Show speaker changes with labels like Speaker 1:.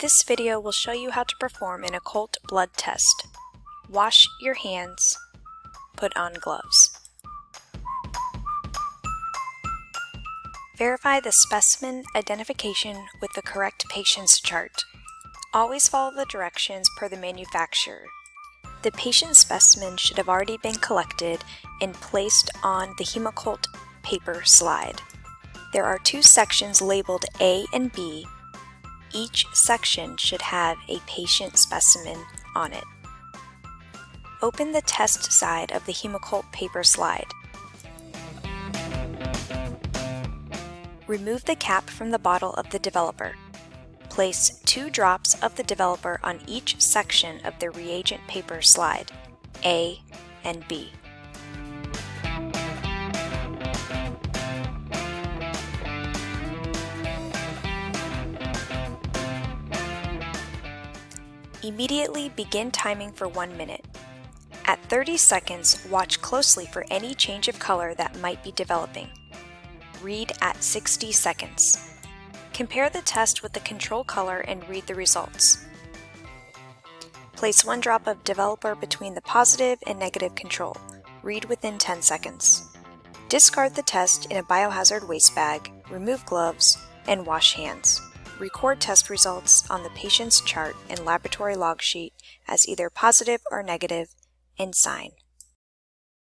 Speaker 1: This video will show you how to perform an occult blood test. Wash your hands. Put on gloves. Verify the specimen identification with the correct patient's chart. Always follow the directions per the manufacturer. The patient specimen should have already been collected and placed on the Hemoccult paper slide. There are two sections labeled A and B. Each section should have a patient specimen on it. Open the test side of the Hemoccult paper slide. Remove the cap from the bottle of the developer. Place two drops of the developer on each section of the reagent paper slide, A and B. Immediately begin timing for one minute. At 30 seconds, watch closely for any change of color that might be developing. Read at 60 seconds. Compare the test with the control color and read the results. Place one drop of developer between the positive and negative control. Read within 10 seconds. Discard the test in a biohazard waste bag, remove gloves, and wash hands. Record test results on the patient's chart and laboratory log sheet as either positive or negative, and sign.